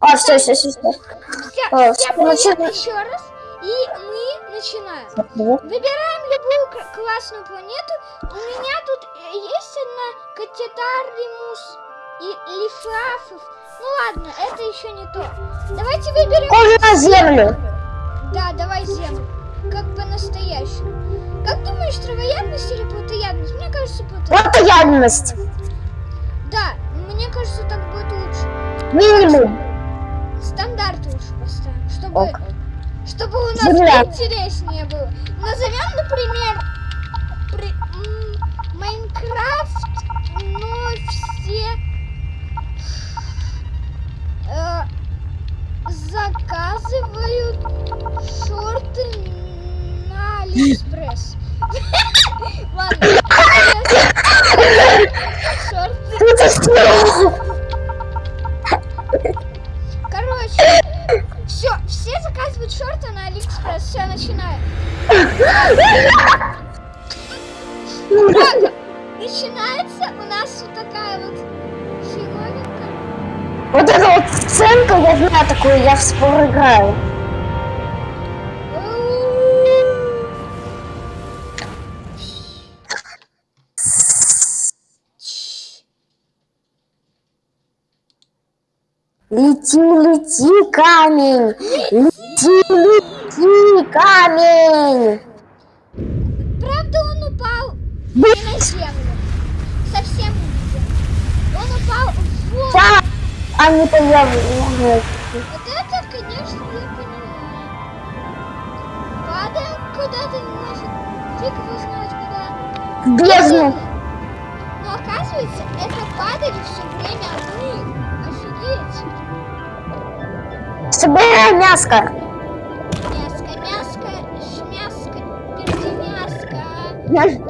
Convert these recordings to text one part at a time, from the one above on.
А, все, все, все, все. Вся, А, еще раз. И мы начинаем. Выбираем любую классную планету. У меня тут э, есть одна Катетаримус и Лифафов. Ну ладно, это еще не то. Давайте выберем... Похоже на землю. Да, давай землю. Как по-настоящему. Как думаешь, травоядность или плотоядность? Мне кажется, плотоядность. Плотоядность. Да, мне кажется, так будет лучше. Минимум. Стандарт лучше поставим, чтобы, Ок. чтобы у нас Земля. интереснее было. Назовем, например, при- Minecraft, но все э, заказывают шорты на Алиэкспресс. Ладно. Шорты. Заказывают шорты на Алиэкспресс. Все, начинаем. Так, начинается у нас вот такая вот фиговинка. Вот эта вот сценка, я знаю такую, я в Spore играю. Лети, лети, камень! Лети, лети, камень! Правда, он упал не на землю. Совсем не. Он упал в воду. да, а не появилась. Вот это, конечно, я понимаю. Падаем куда-то нафиг. Фиг его знает куда. В бездну. Но оказывается, это падали все время мы. Офигеть. Собирай мяско. Мяско, мяско, шмяско, пердемяско. Давай,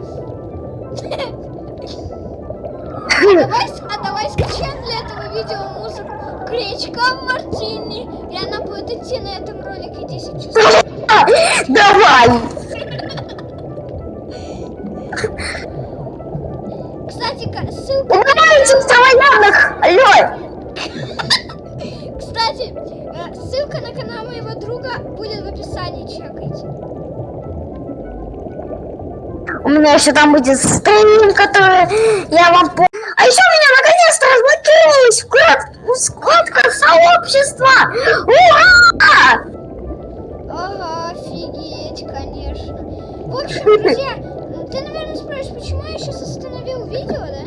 а давай скачаем для этого видео музыку Гречка Мартини. И она будет идти на этом ролике 10 часов. Давай. Меня еще там будет стрим, который я вам. А еще у меня наконец-то разблокировалась вклад... вкладка сообщества! Ура! Ага, офигеть, конечно. В общем, друзья, ты, наверное, спрашиваешь, почему я сейчас остановил видео, да?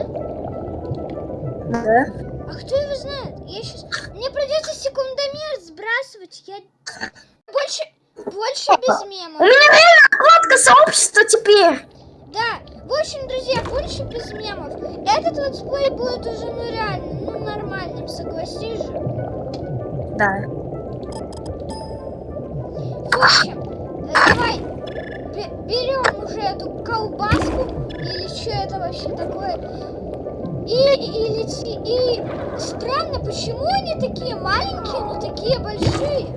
Да. А кто его знает? Я сейчас... Мне придется секундомер сбрасывать. Я больше, больше без У мемов. меня реально вкладка сообщества теперь! В общем, друзья, больше без мемов. Этот летсплей будет уже, ну реально, ну нормальным, согласись же. Да. В общем, э, давай, бе- берем уже эту колбаску, или что это вообще такое, и, и лети, и странно, почему они такие маленькие, но такие большие?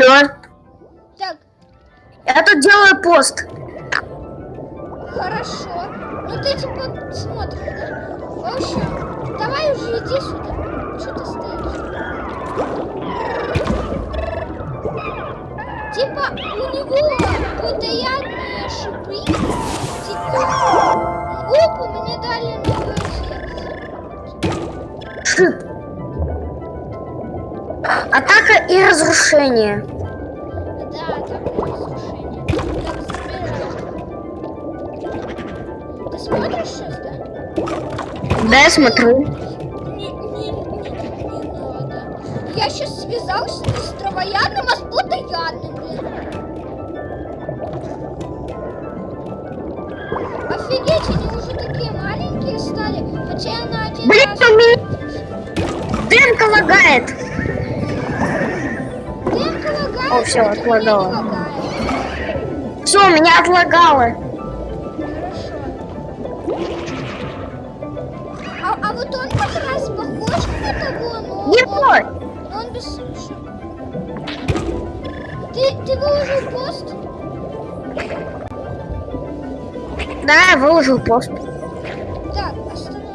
Алло. так, Я тут делаю пост. Хорошо. Ну ты типа смотришь, да? В общем, давай уже иди сюда. Что ты стоишь? Типа разрушение. Да, так разрушение. Забирай. Ты смотришь сейчас, да? Да, я смотрю. Не, не, не, не надо. Я сейчас связался с травоядным, а с плотоядным, блин. Офигеть, они уже такие маленькие стали. Хотя я на один Блин, раз... Дымка лагает. Не отлагало. Все, меня отлагало. А, а вот он как раз похож на того, но... Не. Но он без... Ты, ты выложил пост? Да, выложил пост. Так, остановим.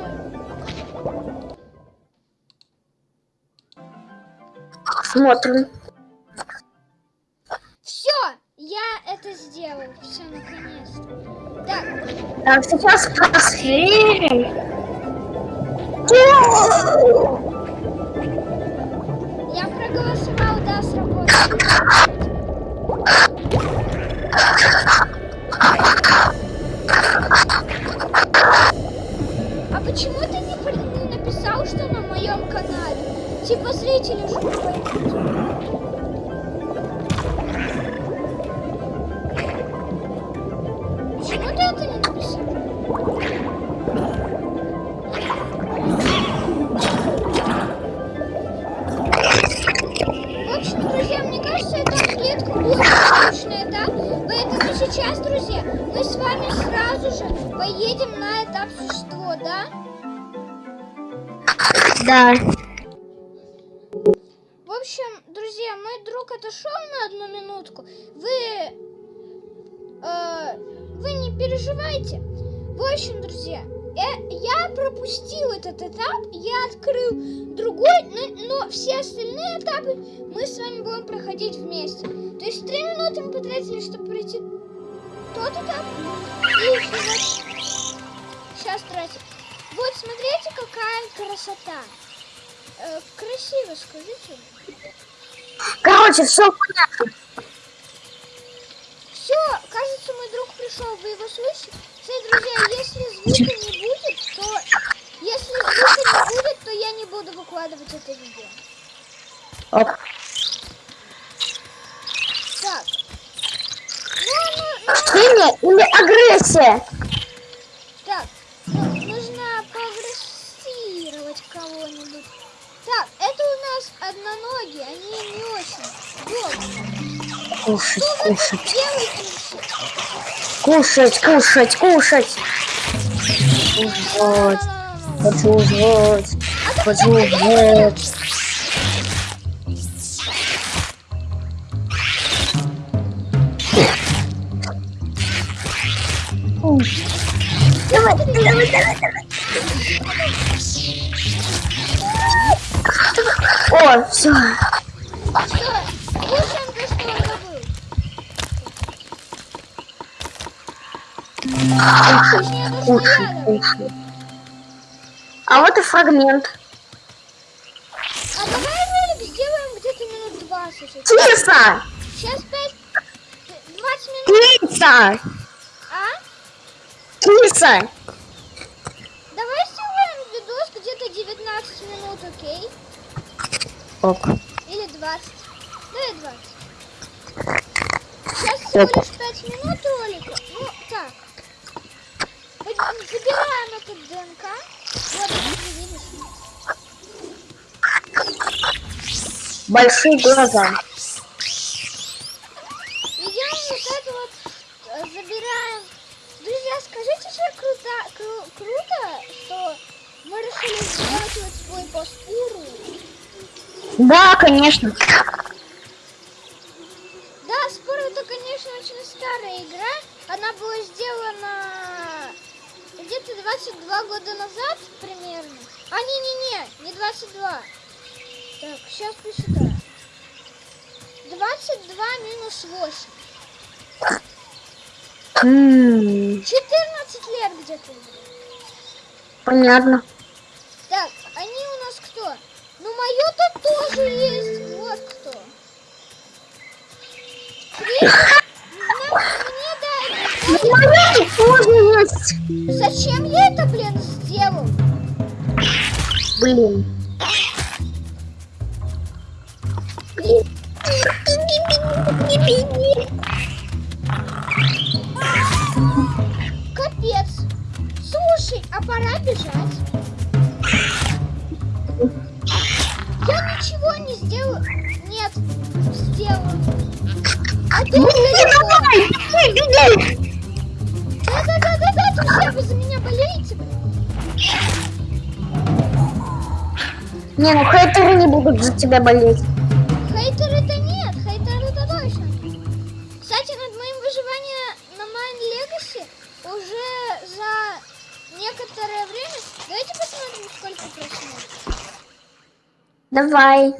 Смотрим. Так, сейчас посмотрим. я проголосовал, да, сработало. А почему ты не, написал, что на моем канале? Типа зрители уже не этот этап, я открыл другой, но, все остальные этапы мы с вами будем проходить вместе. То есть три минуты мы потратили, чтобы пройти тот этап. И вот сейчас тратим. Вот, смотрите, какая красота. Э, красиво, скажите. Короче, все понятно. Все, кажется, мой друг пришел, вы его слышите? Кстати, друзья, если звука не будет, то... Если звука не будет, то я не буду выкладывать это видео. Оп. Так. Ну, ну, Химия или агрессия? так. Ну, нужно прогрессировать кого-нибудь. Так, это у нас одноногие, они не очень добрые. Кушать, Что вы кушать. Кушать, кушать, кушать. Вот. Хочу жрать. Хочу жрать. Давай, давай, давай, давай. О, все. Кушай, кушай. А вот и фрагмент. А давай ролик сделаем где-то минут 20. Киса! Сейчас 5... 20 минут. Киса! А? Киса! Давай сделаем видос где-то 19 минут, окей? Ок. Или 20. Давай 20. Сейчас всего лишь 5 минут ролика. Ну, так. Забираем этот ДНК. Вот, видишь. Большие глаза. Идем вот это вот, э, забираем. Друзья, скажите, что круто, кру- круто, что мы решили сделать вот свой постуру. Да, конечно. Да, спор это, конечно, очень старая игра. Она была сделана где-то 22 года назад примерно. А, не-не-не, не 22. Так, сейчас посчитаю. 22 минус 8. М, 14 лет где-то. Понятно. Так, они у нас кто? Ну, мое-то тоже есть. Вот кто. Мне Ну, моя тоже есть. Зачем я это, блин, сделал? Блин. Беги, давай, беги, беги. Да-да-да-да-да, вы за меня болеете, блин? Не, ну хейтеры не будут за тебя болеть. Хейтеры-то нет, хейтеры-то точно. Кстати, над моим выживанием на Майн Легаси уже за некоторое время... Давайте посмотрим, сколько просмотров. Давай.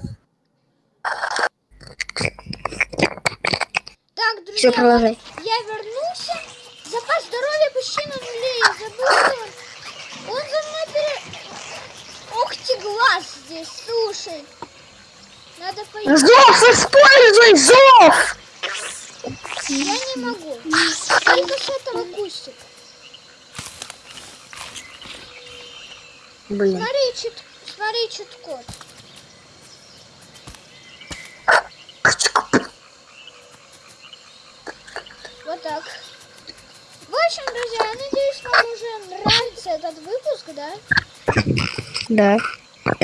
Так, друзья, Все, продолжай. я вернулся. Запас здоровья почти на нуле. Я забыл, он. Он за мной пере... Ох ты, глаз здесь, слушай. Надо пойти. Зов, используй зов! Я не могу. Только с этого кустика. Блин. Смотри, чит... Смотри, чит-код. Вот так. В общем, друзья, я надеюсь, вам уже нравится этот выпуск, да? Да. Так,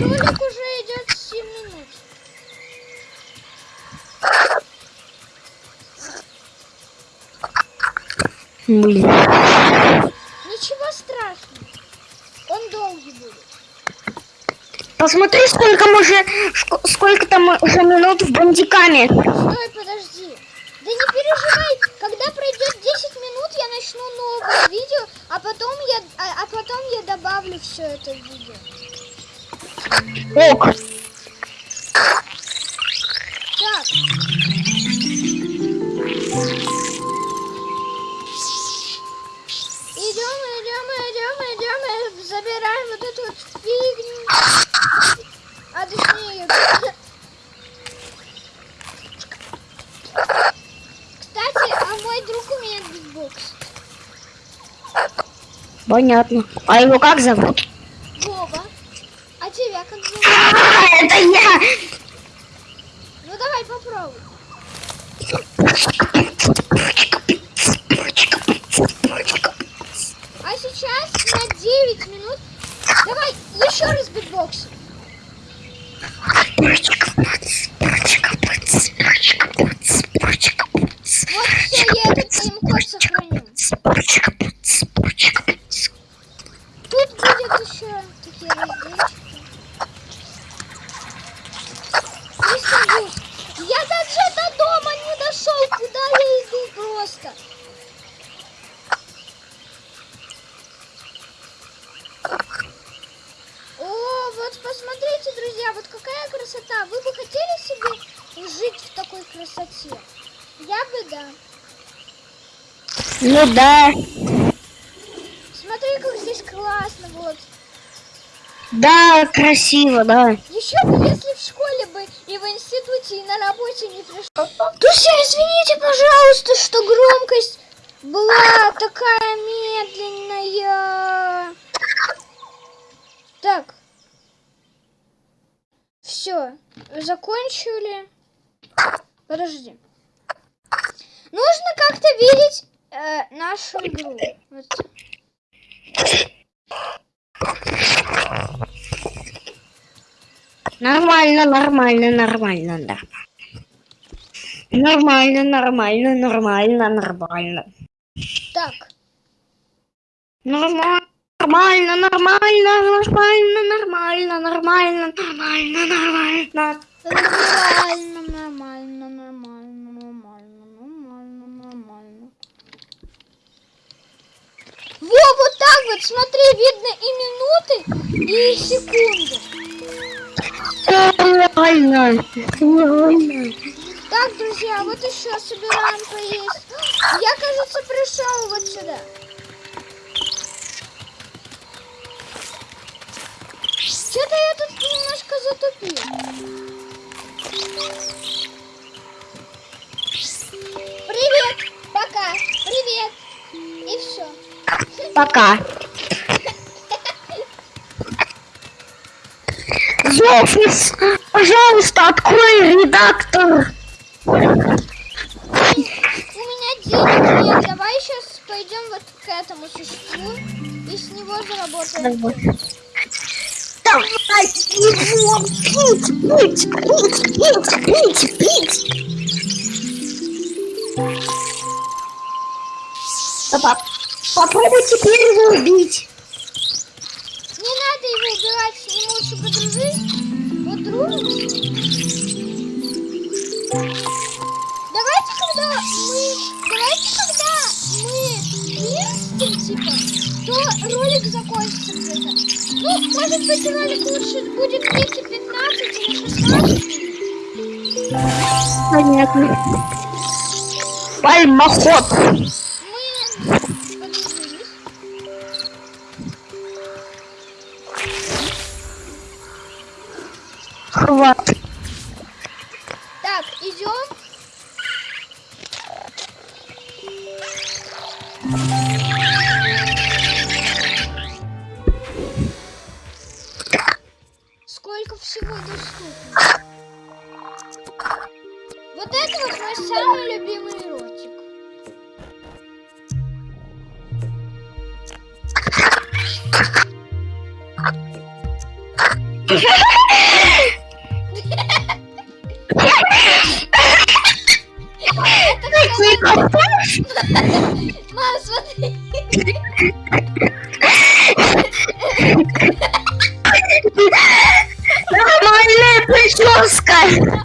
ролик уже идет 7 минут. Блин. Ничего страшного. Он долгий будет. Посмотри, сколько мы уже, сколько там уже минут в бандиками. Стой, переживай, когда пройдет 10 минут, я начну новое видео, а потом я, а, а потом я добавлю все это видео. Ок. Так. Понятно. А его как зовут? Вова. А тебя как зовут? А, это я. Ну давай попробуй. А сейчас на 9 минут. Давай еще раз битбокс. Вот все, я этот тайм-код сохраню. Тут будет еще такие разделчики. Истанбул. Я даже до дома не дошел, куда я иду просто. О, вот посмотрите, друзья, вот какая красота. Вы бы хотели себе жить в такой красоте? Я бы да. Ну да. Смотри, как здесь классно, вот. Да, красиво, да. Еще бы, если в школе бы и в институте, и на работе не пришло. Друзья, извините, пожалуйста, что громкость была такая медленная. Так. Все, закончили. Подожди. Нужно как-то видеть э, нашу игру. Вот. Нормально, нормально, нормально, да. Нормально, нормально, нормально, нормально. Так. Нормально, нормально, нормально, нормально, нормально, нормально, нормально, нормально. Нормально, нормально, нормально, нормально, нормально, нормально. Во, вот так вот, смотри, видно и минуты, и секунды. Так, друзья, вот еще собираем поесть. Я, кажется, пришел вот сюда. Что-то я тут немножко затупил. Пока. Зофис, пожалуйста, открой редактор. У меня денег нет. Давай сейчас пойдем вот к этому существу и с него заработаем. Давай, его пить, пить, пить, пить, пить, пить. Папа, попробуй теперь его убить. Не надо его убивать лучше подружить, подружимся. Давайте, когда мы, давайте, когда мы вместе, типа, то ролик закончится где-то. Ну, может быть, ролик лучше будет длиться 15 или 16 минут. Понятно. Пальмоход. Хват. Так, идем. Сколько всего доступно? Вот это вот мой самый любимый ротик. Мам, смотри. Нормальная прическа.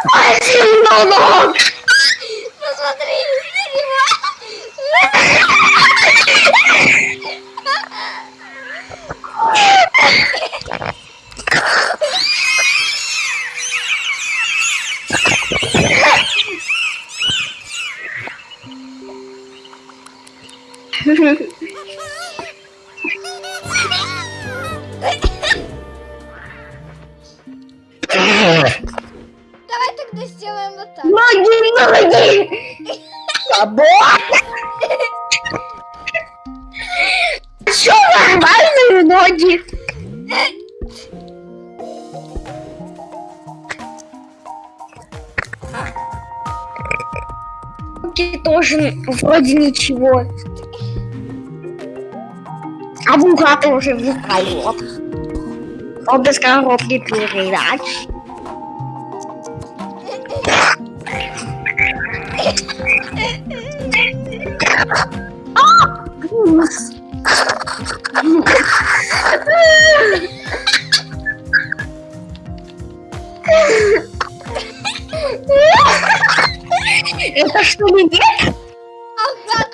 Добавь немного. Посмотри, Давай тогда сделаем вот так. Ноги, ноги. Работа. Все нормальные ноги. Руки тоже вроде ничего. А бугаты уже вертолет. Он без коробки передач. Это что, нет? Ага,